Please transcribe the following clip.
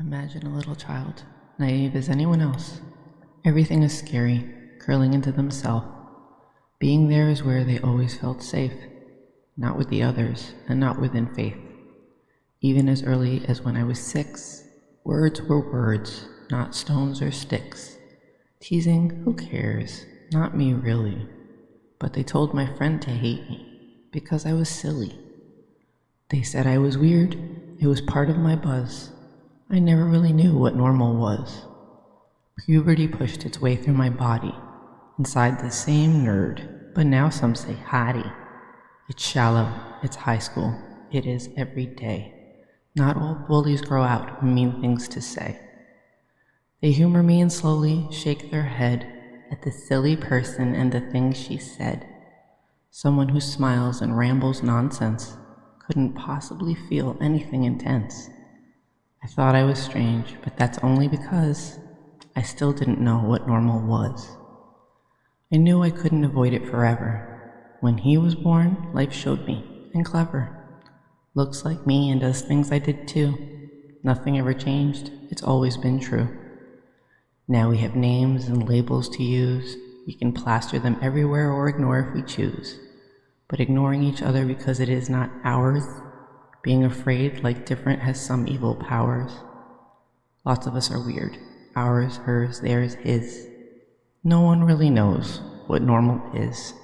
Imagine a little child, naive as anyone else. Everything is scary, curling into themselves. Being there is where they always felt safe, not with the others and not within faith. Even as early as when I was six, words were words, not stones or sticks. Teasing, who cares? Not me, really. But they told my friend to hate me because I was silly. They said I was weird. It was part of my buzz. I never really knew what normal was. Puberty pushed its way through my body, inside the same nerd, but now some say hottie. It's shallow, it's high school, it is every day. Not all bullies grow out mean things to say. They humor me and slowly shake their head at the silly person and the things she said. Someone who smiles and rambles nonsense couldn't possibly feel anything intense. I thought I was strange, but that's only because I still didn't know what normal was. I knew I couldn't avoid it forever. When he was born, life showed me, and clever. Looks like me and does things I did too. Nothing ever changed, it's always been true. Now we have names and labels to use. We can plaster them everywhere or ignore if we choose. But ignoring each other because it is not ours being afraid, like different, has some evil powers. Lots of us are weird. Ours, hers, theirs, his. No one really knows what normal is.